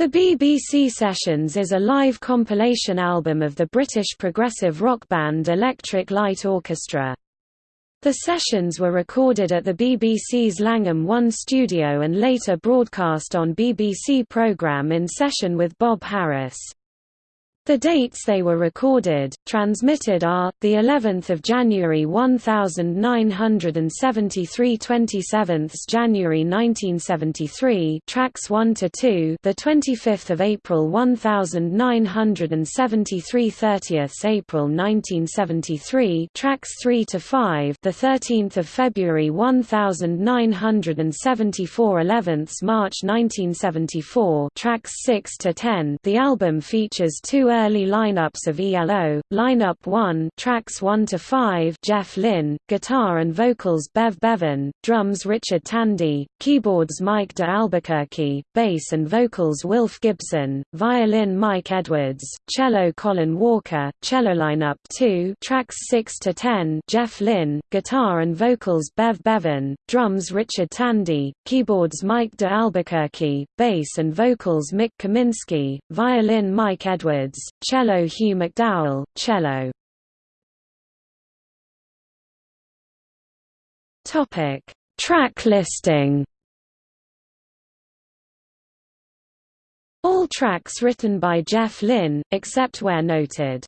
The BBC Sessions is a live compilation album of the British progressive rock band Electric Light Orchestra. The sessions were recorded at the BBC's Langham One studio and later broadcast on BBC programme in session with Bob Harris. The dates they were recorded, transmitted are the 11th of January 1973, 27th January 1973, tracks 1 to 2, the 25th of April 1973, 30th April 1973, tracks 3 to 5, the 13th of February 1974, 11th March 1974, tracks 6 to 10. The album features two early lineups of ELO, lineup 1 tracks 1 to 5 Jeff Lynne, guitar and vocals Bev Bevan, drums Richard Tandy, keyboards Mike de Albuquerque, bass and vocals Wilf Gibson, violin Mike Edwards, cello Colin Walker, cello lineup 2 tracks 6 to 10 Jeff Lynne, guitar and vocals Bev Bevan, drums Richard Tandy, keyboards Mike de Albuquerque, bass and vocals Mik Kaminski, violin Mike Edwards, cello Hugh McDowell, cello Topic: Track listing. All tracks written by Jeff Lynne, except where noted.